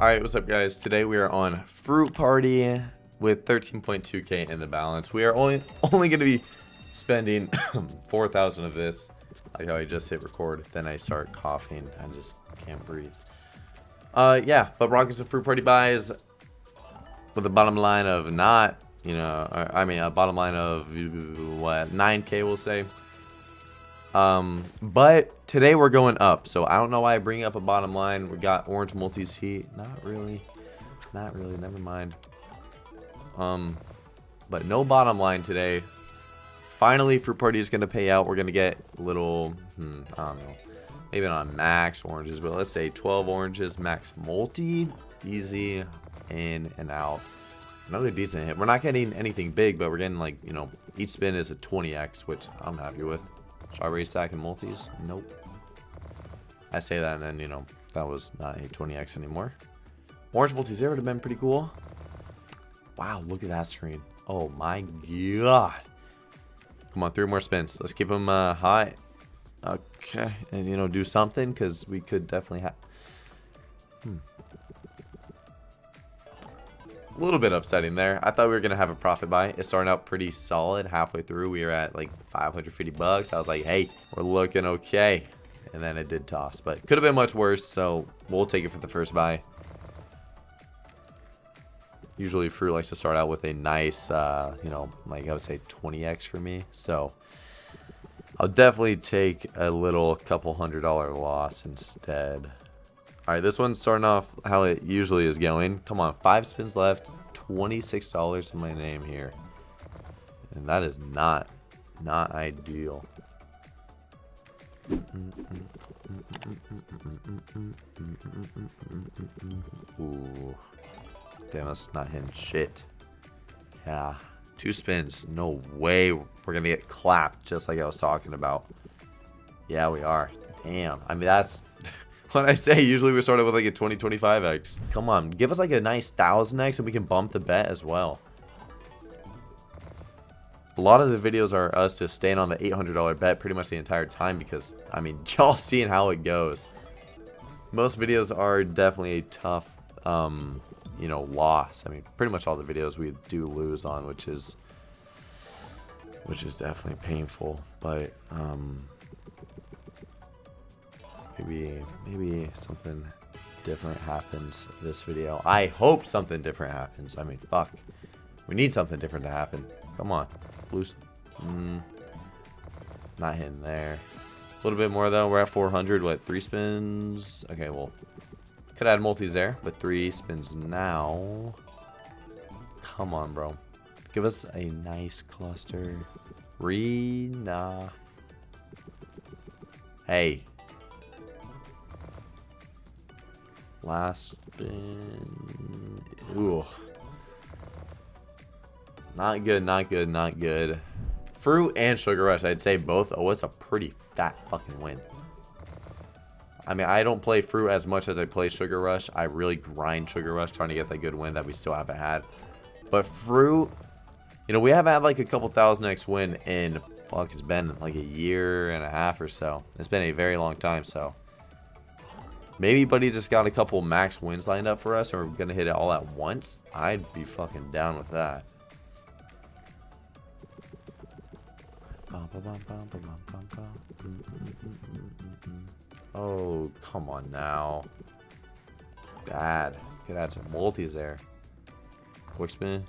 Alright, what's up guys? Today we are on Fruit Party with 13.2k in the balance. We are only only going to be spending 4,000 of this. Like how I just hit record, then I start coughing. I just can't breathe. Uh, yeah, but rocking some Fruit Party buys with a bottom line of not, you know, I mean a bottom line of what 9k we'll say. Um, but today we're going up, so I don't know why I bring up a bottom line. We got orange multis heat. Not really. Not really. Never mind. Um, but no bottom line today. Finally, Fruit Party is going to pay out. We're going to get little, hmm, I don't know. Maybe not max oranges, but let's say 12 oranges, max multi. Easy in and out. Another decent hit. We're not getting anything big, but we're getting like, you know, each spin is a 20x, which I'm happy with. Strawberry stack and multis? Nope. I say that and then, you know, that was not a 20x anymore. Orange multis there would have been pretty cool. Wow, look at that screen. Oh my god. Come on, three more spins. Let's keep them uh, high. Okay, and you know, do something because we could definitely have. Hmm a little bit upsetting there. I thought we were going to have a profit buy. It started out pretty solid. Halfway through, we were at like 550 bucks. I was like, hey, we're looking okay. And then it did toss, but could have been much worse. So we'll take it for the first buy. Usually fruit likes to start out with a nice, uh, you know, like I would say 20x for me. So I'll definitely take a little couple hundred dollar loss instead. Alright, this one's starting off how it usually is going. Come on, five spins left. $26 in my name here. And that is not, not ideal. Ooh. Damn, that's not hitting shit. Yeah. Two spins. No way we're going to get clapped just like I was talking about. Yeah, we are. Damn. I mean, that's when I say usually we start with like a 20, 25x. Come on, give us like a nice 1000x and we can bump the bet as well. A lot of the videos are us just staying on the $800 bet pretty much the entire time because, I mean, y'all seeing how it goes. Most videos are definitely a tough, um, you know, loss. I mean, pretty much all the videos we do lose on, which is, which is definitely painful. But, um, Maybe, maybe something different happens this video. I hope something different happens. I mean, fuck. We need something different to happen. Come on. Loose. Mm, not hitting there. A little bit more, though. We're at 400. What, three spins? Okay, well, could add multis there, but three spins now. Come on, bro. Give us a nice cluster. Rena. Hey, Last spin. Ooh. Not good, not good, not good. Fruit and Sugar Rush, I'd say both. Oh, it's a pretty fat fucking win. I mean, I don't play Fruit as much as I play Sugar Rush. I really grind Sugar Rush trying to get that good win that we still haven't had. But Fruit, you know, we haven't had like a couple thousand X win in, fuck, it's been like a year and a half or so. It's been a very long time, so. Maybe Buddy just got a couple max wins lined up for us and we're going to hit it all at once. I'd be fucking down with that. Oh, come on now. Bad. Could add some multis there. Quick spin.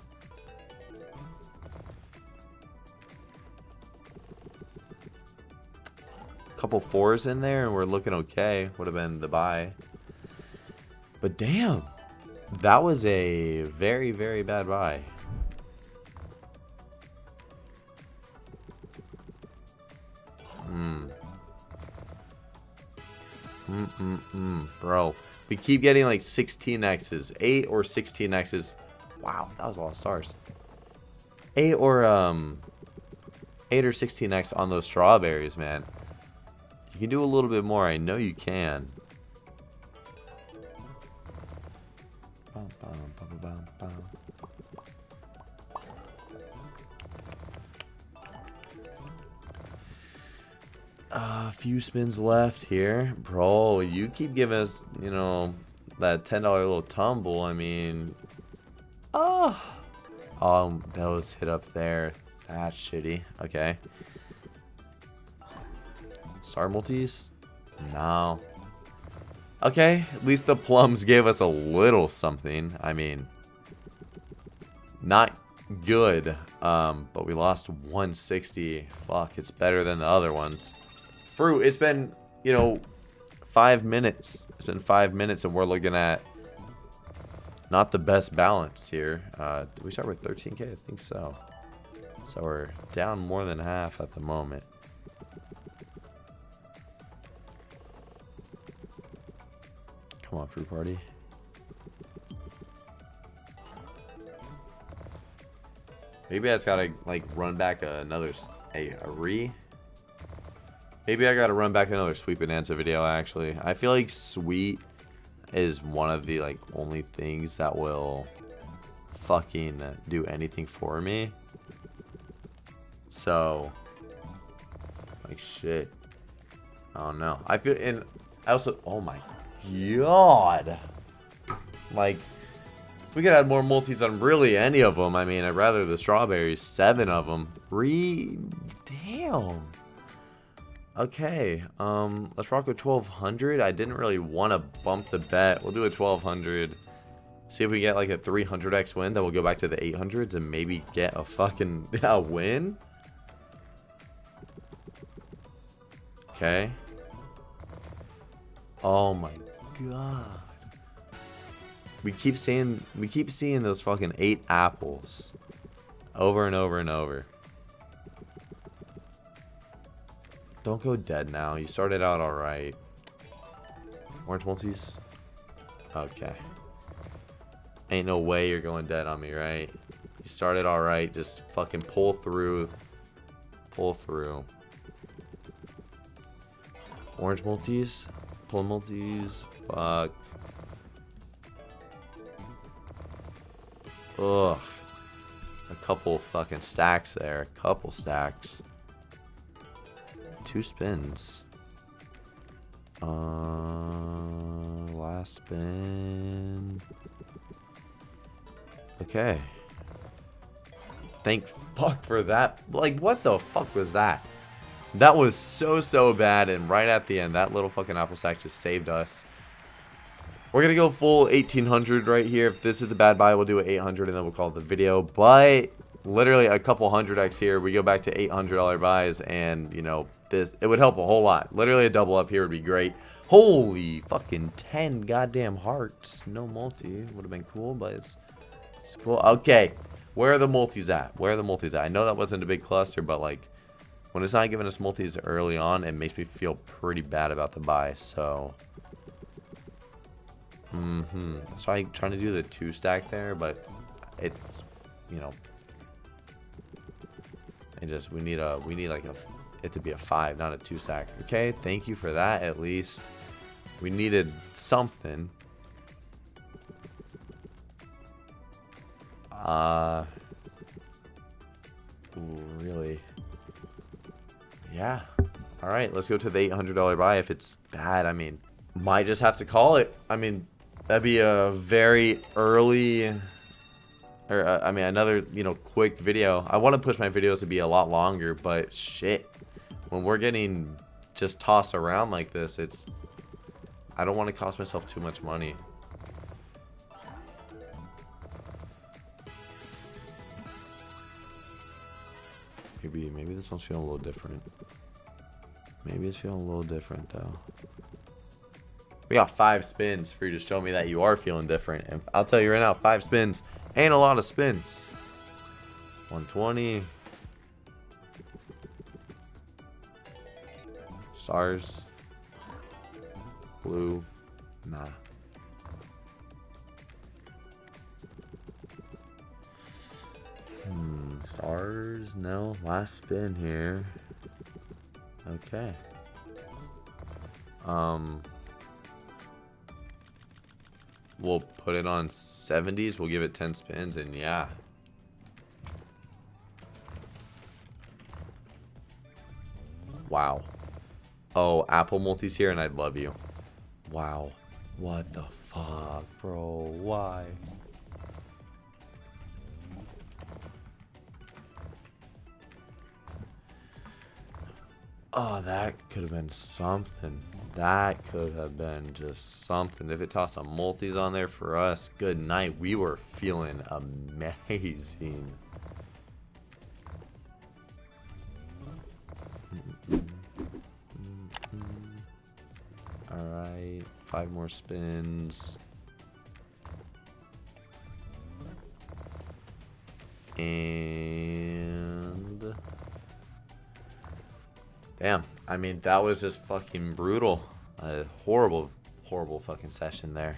Couple fours in there and we're looking okay. Would have been the buy. But damn. That was a very, very bad buy. Hmm. Mm, mm, mm. Bro. We keep getting like 16 X's. 8 or 16 X's. Wow, that was a lot of stars. 8 or, um... 8 or 16x on those strawberries, man. You can do a little bit more. I know you can. A uh, few spins left here. Bro, you keep giving us, you know, that $10 little tumble, I mean... Oh! Oh, those hit up there. That's shitty. Okay. Star multis? No. Okay, at least the plums gave us a little something. I mean, not good, um, but we lost 160. Fuck, it's better than the other ones. Fruit, it's been, you know, five minutes. It's been five minutes and we're looking at not the best balance here. Uh, did we start with 13k? I think so. So we're down more than half at the moment. Come on, fruit party. Maybe I just gotta like run back another a, a re. Maybe I gotta run back another sweet bonanza video. Actually, I feel like sweet is one of the like only things that will fucking do anything for me. So, like shit. I don't know. I feel and I also. Oh my god. Like, we could add more multis on really any of them. I mean, I'd rather the strawberries. Seven of them. Three. Damn. Okay. Um, let's rock with 1200. I didn't really want to bump the bet. We'll do a 1200. See if we get like a 300x win. Then we'll go back to the 800s and maybe get a fucking a win. Okay. Oh my god. We keep seeing we keep seeing those fucking eight apples over and over and over. Don't go dead now. You started out alright. Orange multis? Okay. Ain't no way you're going dead on me, right? You started alright. Just fucking pull through. Pull through. Orange multis? Multis? Fuck. Ugh. A couple fucking stacks there. A couple stacks. Two spins. Uh, last spin. Okay. Thank fuck for that. Like, what the fuck was that? That was so, so bad. And right at the end, that little fucking apple sack just saved us. We're going to go full 1800 right here. If this is a bad buy, we'll do an 800 and then we'll call it the video. But literally a couple hundred X here. We go back to $800 buys and, you know, this it would help a whole lot. Literally a double up here would be great. Holy fucking 10 goddamn hearts. No multi. Would have been cool, but it's, it's cool. Okay. Where are the multis at? Where are the multis at? I know that wasn't a big cluster, but like when it's not giving us multis early on, it makes me feel pretty bad about the buy. So Mm-hmm. So I'm trying to do the two stack there, but it's, you know, it just we need a we need like a it to be a five, not a two stack. Okay, thank you for that. At least we needed something. Uh, really? Yeah. All right, let's go to the $800 buy. If it's bad, I mean, might just have to call it. I mean, That'd be a very early, or uh, I mean, another, you know, quick video. I want to push my videos to be a lot longer, but shit. When we're getting just tossed around like this, it's, I don't want to cost myself too much money. Maybe, maybe this one's feeling a little different. Maybe it's feeling a little different though. We got five spins for you to show me that you are feeling different. And I'll tell you right now, five spins ain't a lot of spins. 120. Stars. Blue. Nah. Stars? No. Last spin here. Okay. Um, We'll put it on 70s. We'll give it 10 spins, and yeah. Wow. Oh, Apple multis here, and I'd love you. Wow. What the fuck, bro? Why? Oh, that could have been something. That could have been just something. If it tossed some multis on there for us, good night. We were feeling amazing. Alright, five more spins. And... Damn, I mean, that was just fucking brutal. A horrible, horrible fucking session there.